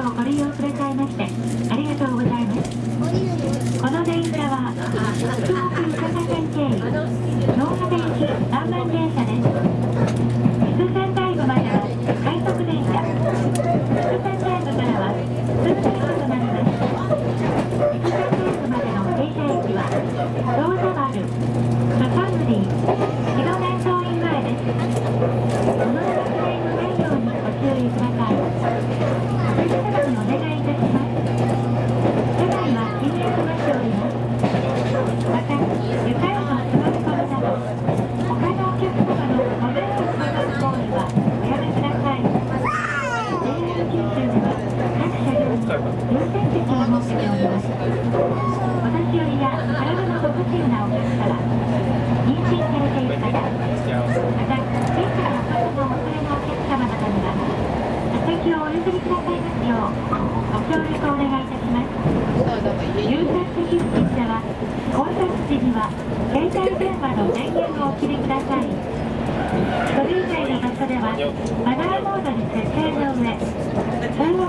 をご利用くださいましてありがとうございます。この電車は福岡博多線経由東電駅南蛮電車です。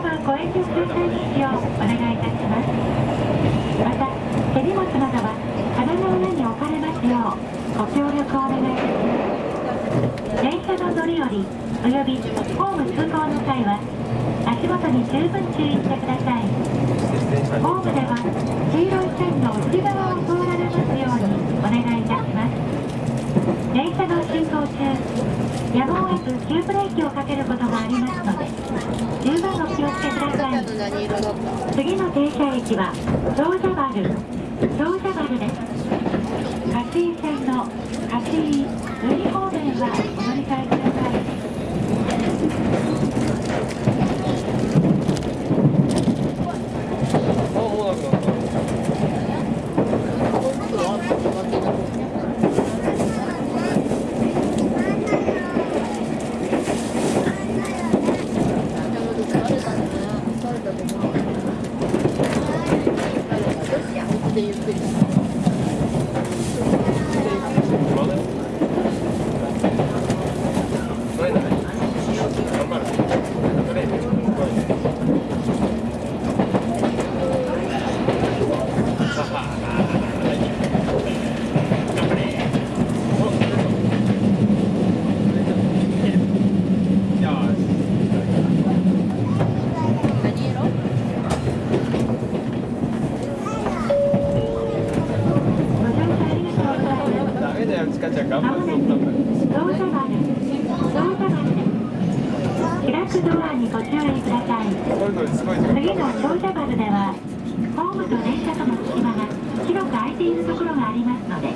はご遠慮くださいますようお願いいたしますまた手荷物などは棚の上に置かれますようご協力をお願いいたします。電車の乗り降りおよびホーム通行の際は足元に十分注意してください。ホームでは黄色い線の内側を通られますようにお願いいたします。電車の進行中やむを得ず急ブレーキをかけることがありますので十分お気をつけください。次の停車駅は長者原長者原です勝井線の勝井由利方面はお乗り換えください。ゆっくりまだそれな頑張るそれはは頑張れよし何色ご乗車ありがとうございますダメだよちゃん頑まも張っなくとったんだよ長者原長者原です開くドアにご注意ください。次の長者原ではホームと電車との隙間が広く空いているところがありますので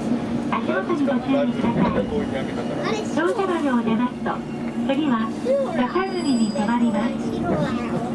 足元にご注意ください攻撃あげたから長者原を出ますと次は坂組に止まります